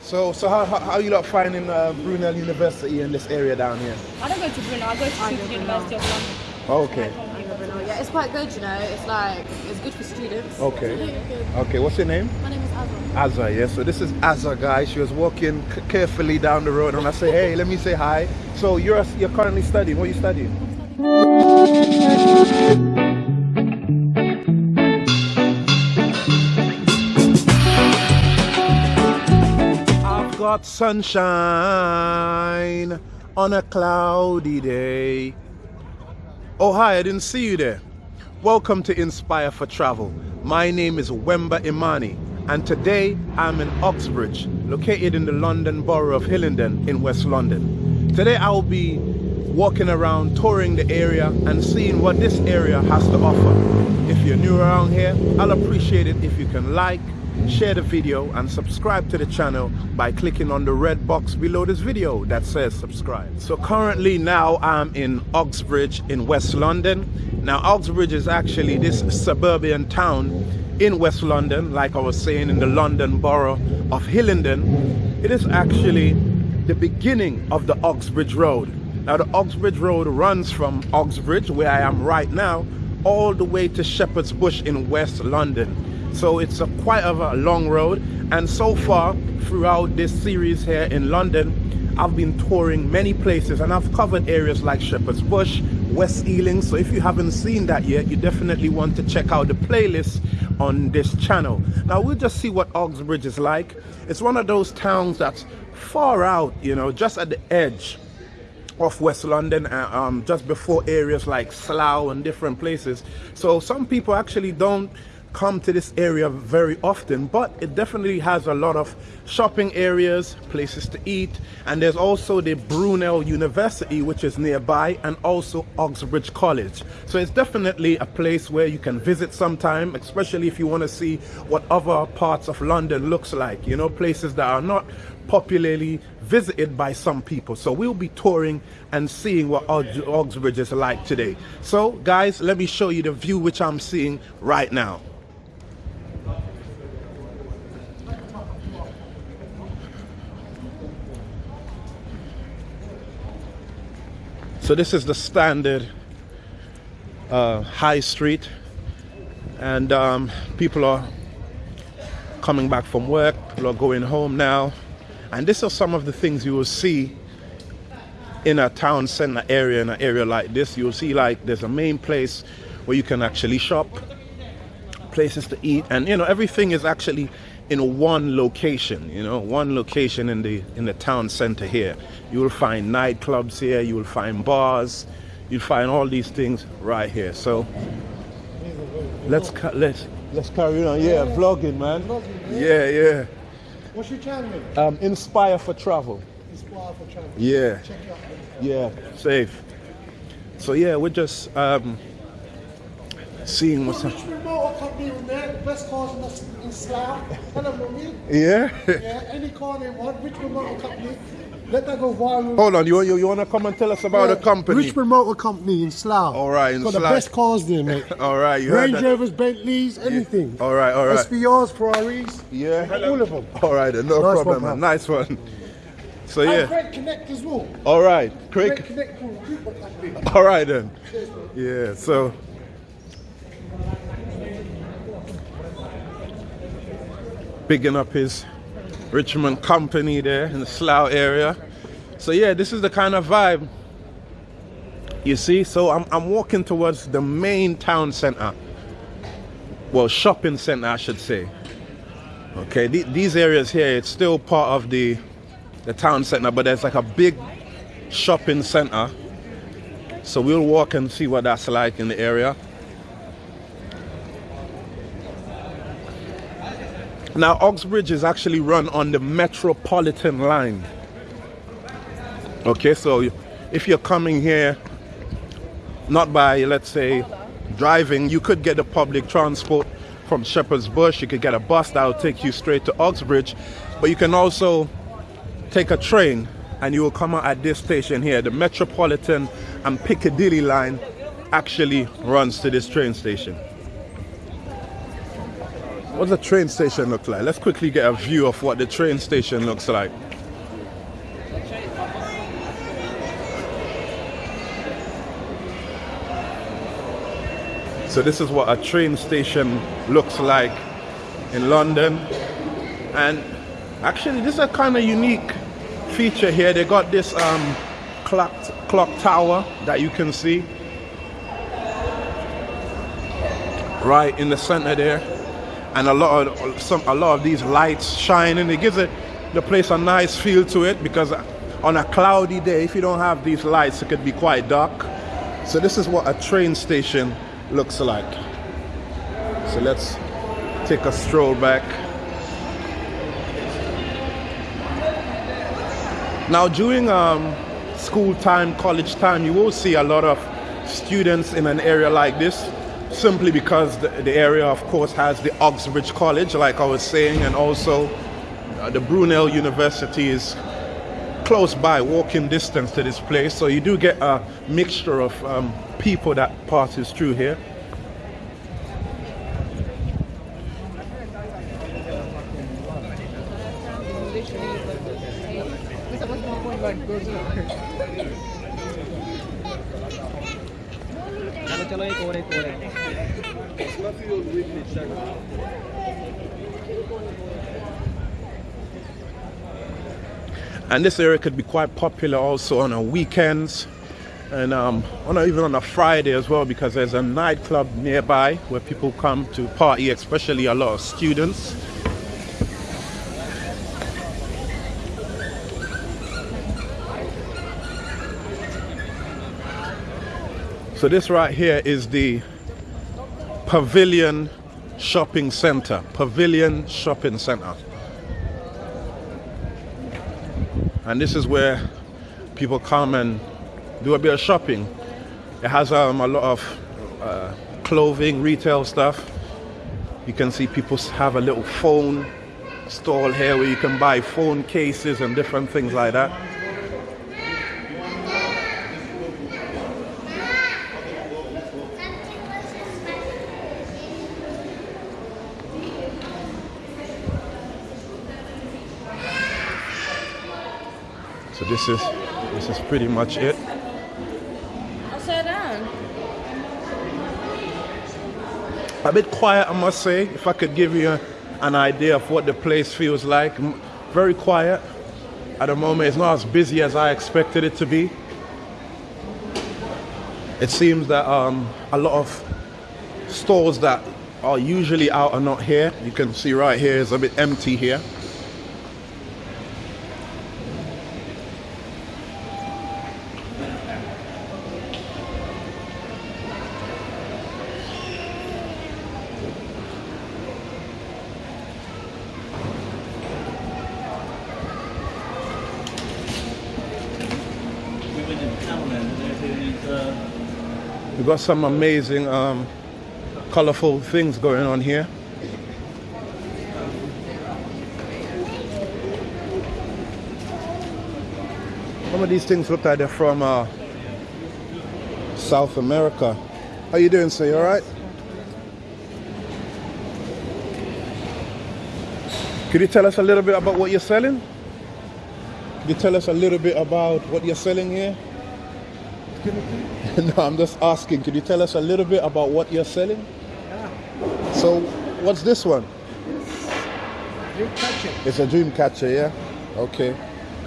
So, so how, how, how you lot finding uh, Brunel University in this area down here? I don't go to Brunel, I go to I University of London. Okay, Yeah, it's quite good, you know. It's like it's good for students. okay, okay. What's your name? My name is Azra. Azza, yeah. So this is Azza, guys. She was walking carefully down the road, and I say, hey, let me say hi. So you're you're currently studying. What are you studying? Got sunshine on a cloudy day. Oh, hi, I didn't see you there. Welcome to Inspire for Travel. My name is Wemba Imani, and today I'm in Uxbridge, located in the London borough of Hillingdon in West London. Today I will be walking around, touring the area, and seeing what this area has to offer. If you're new around here, I'll appreciate it if you can like, share the video, and subscribe to the channel by clicking on the red box below this video that says subscribe. So currently now I'm in Uxbridge in West London. Now Uxbridge is actually this suburban town in West London, like I was saying in the London borough of Hillingdon. It is actually the beginning of the Uxbridge Road. Now the Uxbridge Road runs from Uxbridge, where I am right now, all the way to Shepherd's Bush in West London. So it's a quite of a long road. And so far throughout this series here in London, I've been touring many places and I've covered areas like Shepherd's Bush, West Ealing. So if you haven't seen that yet, you definitely want to check out the playlist on this channel. Now we'll just see what Uxbridge is like. It's one of those towns that's far out, you know, just at the edge of West London, uh, um, just before areas like Slough and different places. So some people actually don't come to this area very often, but it definitely has a lot of shopping areas, places to eat, and there's also the Brunel University, which is nearby, and also Uxbridge College. So it's definitely a place where you can visit sometime, especially if you want to see what other parts of London looks like, you know, places that are not popularly visited by some people. So we'll be touring and seeing what Uxbridge is like today. So guys, let me show you the view which I'm seeing right now. So this is the standard uh, high street and um, people are coming back from work, people are going home now. And these are some of the things you will see in a town center area, in an area like this. You'll see like there's a main place where you can actually shop, places to eat, and you know, everything is actually in one location, you know, one location in the in the town center here. You will find nightclubs here, you will find bars, you'll find all these things right here. So let's let's let's carry on. Yeah, vlogging, man. Yeah, yeah. What's your channel? Um, inspire for travel. Inspire for Travel. Yeah, Check out. yeah, safe. So yeah, we're just um, seeing what's up. Richmond Motor Company in best cars in, the, in Slough. Hello. Yeah. Yeah, any car they want, Richmond Motor Company. Let that go viral. Hold on, you you, you want to come and tell us about Yeah, the company? Richmond Motor Company in Slough. All right, in Got Slough. the best cars there, mate. All right, you Range. Rovers, Bentleys, anything. All right, all right. SVRs, Ferraris. Yeah. All of them. All right, then, no Nice one, problem, pal. man. Nice one. So And yeah. Craig Connect as well. All right, Craig Craig. Connect. All right then. Yeah. So. Bigging up his Richmond company there in the Slough area. So yeah, this is the kind of vibe you see. So I'm I'm walking towards the main town center. Well, shopping center, I should say. Okay, the- these areas here, it's still part of the the town center, but there's like a big shopping center. So we'll walk and see what that's like in the area. Now, Uxbridge is actually run on the Metropolitan line. Okay, so if you're coming here not by, let's say, driving, you could get a public transport from Shepherd's Bush. You could get a bus that will take you straight to Uxbridge, but you can also take a train and you will come out at this station here. The Metropolitan and Piccadilly line actually runs to this train station. What does the train station look like? Let's quickly get a view of what the train station looks like. So this is what a train station looks like in London. And actually this is a kind of unique feature here. They got this um, clock, clock tower that you can see right in the center there and a lot of some a lot of these lights shining it gives it the place a nice feel to it because on a cloudy day if you don't have these lights it could be quite dark. So this is what a train station looks like. So let's take a stroll back. Now during um, school time college time you will see a lot of students in an area like this simply because the, the, area, of course, has the Uxbridge College, like I was saying, and also uh, the Brunel University is close by, walking distance to this place. So you do get a mixture of um, people that passes through here. And this area could be quite popular also on weekends and um, on a, even on a Friday as well because there's a nightclub nearby where people come to party, especially a lot of students. So this right here is the Pavilion Shopping Center. Pavilion Shopping Center. And this is where people come and do a bit of shopping. It has um, a lot of uh, clothing, retail stuff. You can see people have a little phone stall here where you can buy phone cases and different things like that. So this is this is pretty much it. I'll sit down. A bit quiet, I must say. If I could give you an idea of what the place feels like, very quiet. At the moment, it's not as busy as I expected it to be. It seems that um, a lot of stores that are usually out are not here. You can see right here is a bit empty here. We've got some amazing, um, colorful things going on here. Some of these things look like they're from uh, South America. How you doing, sir? You all right? Could you tell us a little bit about what you're selling? Could you tell us a little bit about what you're selling here? no, I'm just asking. Could you tell us a little bit about what you're selling? Yeah. So, what's this one? Dream catcher. It's a dream catcher, yeah? Okay.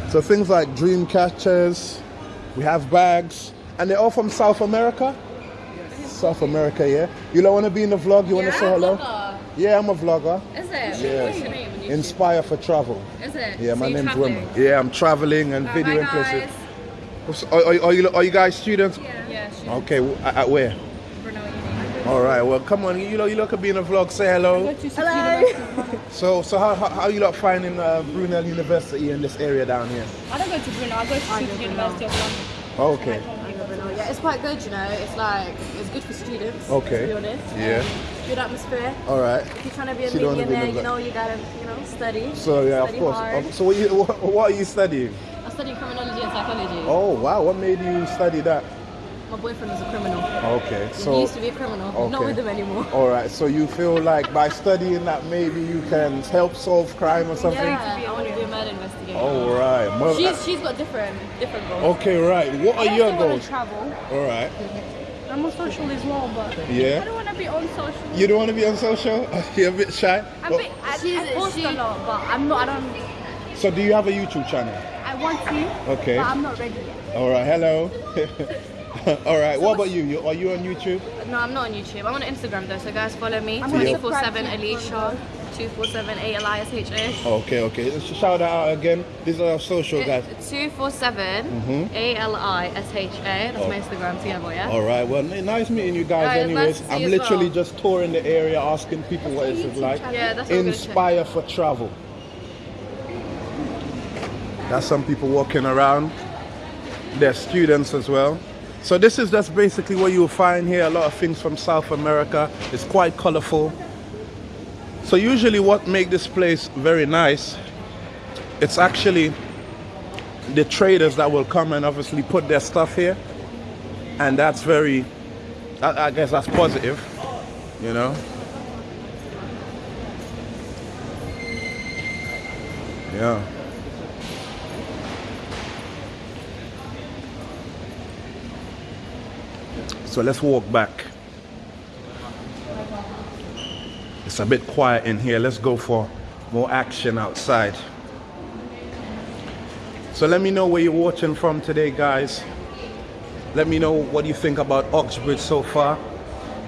So, things like dream catchers, we have bags, and they're all from South America? Yes. South America, yeah? You don't want to be in the vlog? You want to say hello? Vlogger. Yeah, I'm a vlogger. Is it? Yeah. What's your name? on YouTube? Inspire for travel. Is it? Yeah, So my name's traveling? Yeah, I'm traveling and Uh, videoing places. Are, are, are you, are you guys students? Yeah. Yeah. Okay, at, at where? Brunel All right, well, come on. You know, you look at being a vlog. Say hello. Hello. So, so how, how, how you lot finding uh, Brunel University in this area down here? I don't go to Brunel, I go to the University of London. Okay. Yeah, it's quite good, you know. It's like it's good for students. Okay. To be honest. Yeah. Good atmosphere. All right. If you're trying to be a So you be millionaire, you know, you gotta, you know, study. So yeah, study of course. Hard. Um, so what, you, what, what are you studying? I study criminology and psychology. Oh wow, what made you study that? My boyfriend was a criminal. Okay, he used to be a criminal. Okay. Not with him anymore. all right. So you feel like by studying that maybe you can help solve crime or something? Yeah, I want to be a murder investigator. All right. Well, She's she's got different different goals. okay, right. What are I your also want goals? to travel. All right. I'm on social as well, but yeah. I don't want to be on social. You don't want to be on social? You're a bit shy. I'm Well, bit, I, She's- I post she- a lot, but I'm not. I don't. so do you have a YouTube channel? I want to, Okay. but I'm not ready yet. All right. Hello. all right. What about you? you? Are you on YouTube? No, I'm not on YouTube. I'm on Instagram though, so guys follow me. I'm gonna 247 subscribe to Alicia, 247 A L I S H A. Okay. Okay. Let's shout that out again. These are our social guys. 247 mm-hmm. A L I S H A. That's my oh. Instagram together, yeah? All right. Well, nice meeting you guys. Anyways, nice I'm literally well. just touring the area, asking people what it's like. Yeah, that's what I'm gonna check. Inspire for travel. That's some people walking around. They're students as well. So this is just basically what you'll find here. A lot of things from South America. It's quite colorful. So usually what make this place very nice, it's actually the traders that will come and obviously put their stuff here. And that's very, I, I guess that's positive, you know. Yeah. So let's walk back. It's a bit quiet in here. Let's go for more action outside. So let me know where you're watching from today, guys. Let me know what you think about Uxbridge so far.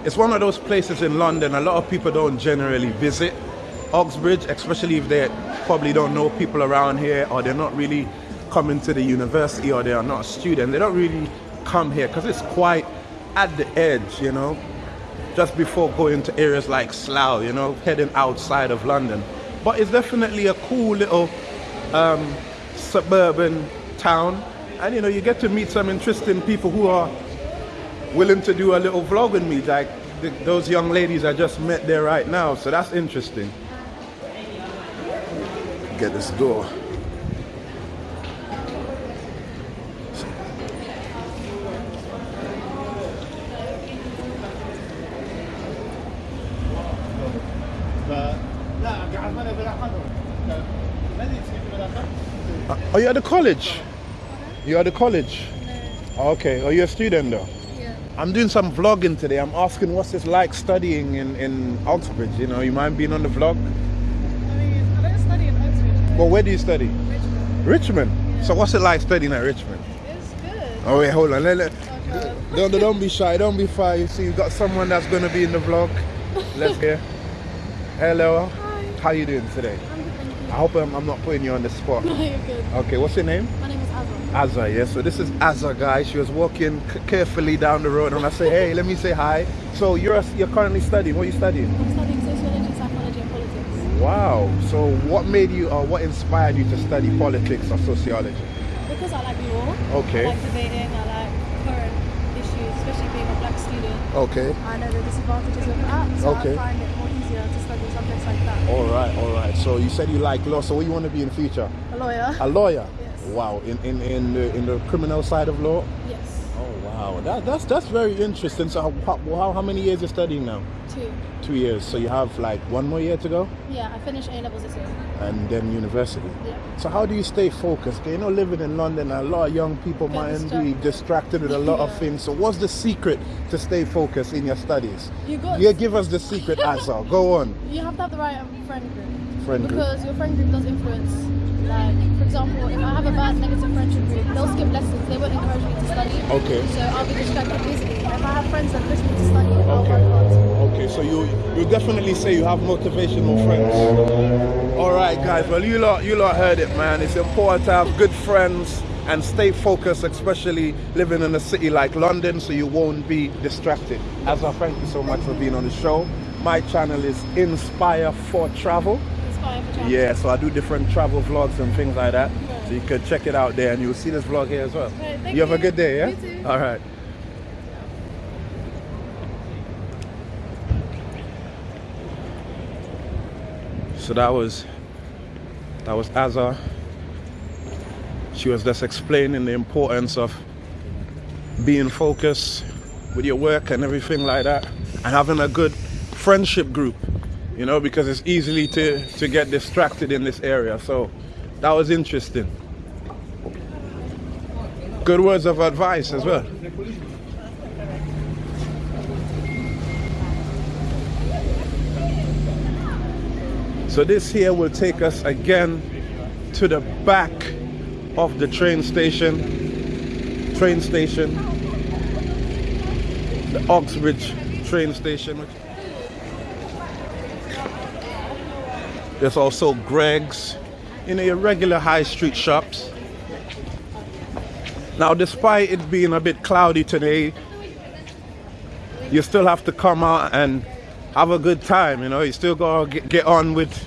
It's one of those places in London a lot of people don't generally visit. Uxbridge, especially if they probably don't know people around here or they're not really coming to the university or they are not a student. They don't really come here because it's quite at the edge, you know, just before going to areas like Slough, you know, heading outside of London. But it's definitely a cool little um, suburban town. And you know, you get to meet some interesting people who are willing to do a little vlog with me, like the, those young ladies I just met there right now. So that's interesting. Get this door. Uh, Are you at the college? You at the college? Okay. Are you a student though? Yeah. I'm doing some vlogging today. I'm asking what's it like studying in, in Uxbridge. You know, you mind being on the vlog? I mean, I don't study in Oxford. Well, where do you study? Richmond. Richmond. So what's it like studying at Richmond? It's good. Oh wait, hold on. Let, let, Okay. don't, don't be shy. Don't be shy. You see, you've got someone that's going to be in the vlog. Let's hear. Hello. Hi. How you doing today? I hope I'm, I'm not putting you on the spot. No, you're good. Okay, what's your name? My name is Azra. Azza, yes. So this is Azza, guys. She was walking carefully down the road, and I say, "Hey, let me say hi." So you're you're currently studying. What are you studying? I'm studying sociology, psychology, and politics. Wow. So what made you, or what inspired you to study politics or sociology? Because I like law. Okay. I like debating. I like current issues, especially being a black student. Okay. I know the disadvantages of that, so Okay. I find it more easier to study subjects like that. All right. All right. So you said you like law. So what you want to be in the future? A lawyer. A lawyer. Yes. Wow. In in in the in the criminal side of law. Yes. Wow. That that's that's very interesting. So how how, how many years you studying now? Two. Two years. So you have like one more year to go, Yeah, I finished A levels this year. and then university. Yeah. So how do you stay focused? You know, living in London, a lot of young people Get might be distracted. distracted with a lot of things. So what's the secret to stay focused in your studies? You got. Yeah, give us the secret, Azar. Go on, You have to have the right um, friend group. friend group. Because your friend group does influence. Like, for example, if I have a bad negative friendship group, they'll skip lessons. They won't encourage me to study. Okay. So I'll be distracted easily. If I have friends that push me to study, I'll Okay. work hard. Okay, so you you definitely say you have motivational friends. All right, guys. Well, you lot you lot heard it, man. It's important to have good friends and stay focused, especially living in a city like London, so you won't be distracted. Azar, thank you so much for being on the show. My channel is Inspire for Travel. Yeah, so I do different travel vlogs and things like that. So you can check it out there and you'll see this vlog here as well. Right, thank you have a good day, yeah? You too. All right. So that was that was Azar. She was just explaining the importance of being focused with your work and everything like that, and having a good friendship group, you know, because it's easily to, to get distracted in this area. So that was interesting. Good words of advice as well. So this here will take us again to the back of the train station. Train station. The Uxbridge train station. There's also Greggs know, your regular high street shops. Now, despite it being a bit cloudy today, you still have to come out and have a good time, you know. You still gotta get on with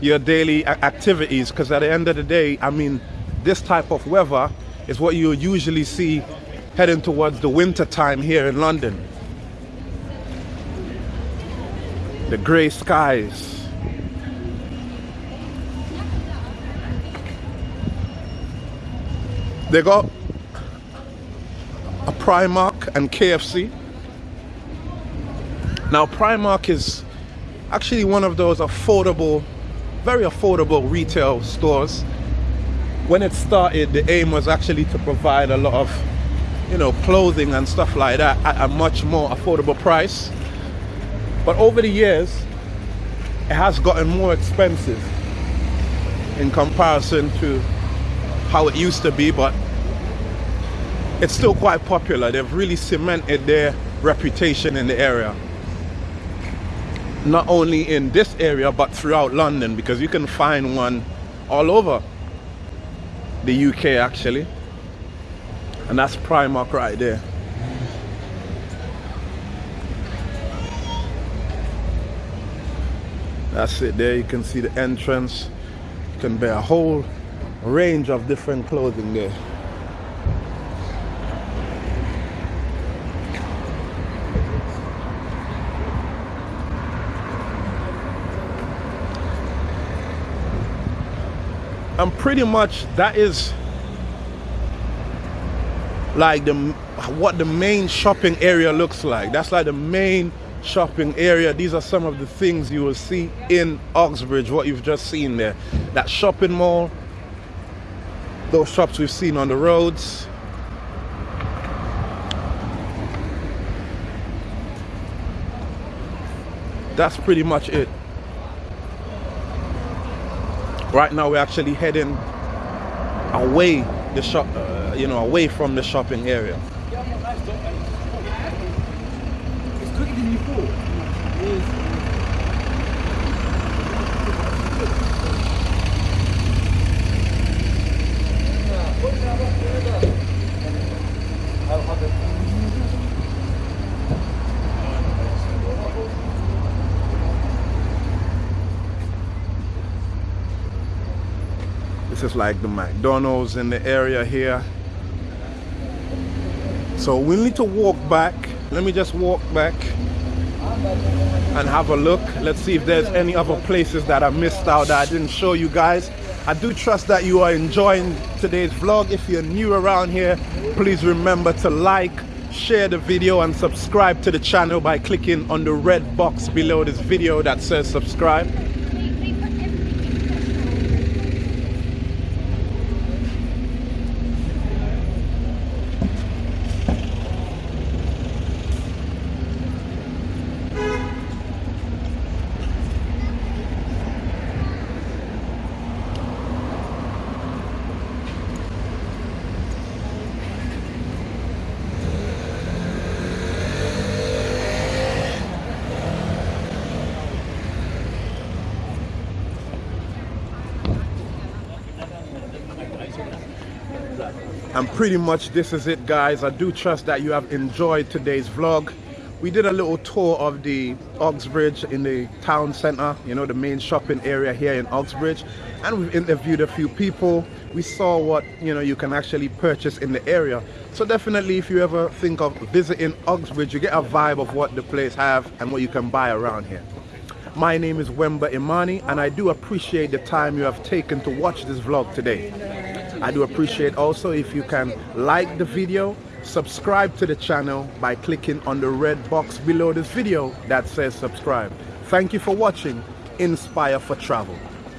your daily activities because at the end of the day, I mean, this type of weather is what you usually see heading towards the winter time here in London. The grey skies. They got a Primark and KFC. Now Primark is actually one of those affordable, very affordable retail stores. When it started, the aim was actually to provide a lot of, you know, clothing and stuff like that at a much more affordable price. But over the years, it has gotten more expensive in comparison to how it used to be, but it's still quite popular. They've really cemented their reputation in the area. Not only in this area but throughout London because you can find one all over the UK actually. And that's Primark right there. That's it there. You can see the entrance. You can buy a whole range of different clothing there. And pretty much that is like the what the main shopping area looks like. That's like the main shopping area. These are some of the things you will see in Uxbridge what you've just seen there. That shopping mall those shops we've seen on the roads. That's pretty much it. Right now we're actually heading away the shop uh, you know away from the shopping area Is like the McDonald's in the area here. So we need to walk back. Let me just walk back and have a look. Let's see if there's any other places that I missed out that I didn't show you guys. I do trust that you are enjoying today's vlog. If you're new around here, please remember to like, share the video and subscribe to the channel by clicking on the red box below this video that says subscribe. And pretty much this is it guys i do trust that you have enjoyed today's vlog we did a little tour of the Uxbridge in the town center, you know, the main shopping area here in Uxbridge. And we've interviewed a few people. We saw what, you know, you can actually purchase in the area. So definitely if you ever think of visiting Uxbridge, you get a vibe of what the place have and what you can buy around here. My name is Wemba Imani and I do appreciate the time you have taken to watch this vlog today. I do appreciate also if you can like the video, subscribe to the channel by clicking on the red box below this video that says subscribe. Thank you for watching Inspire for Travel.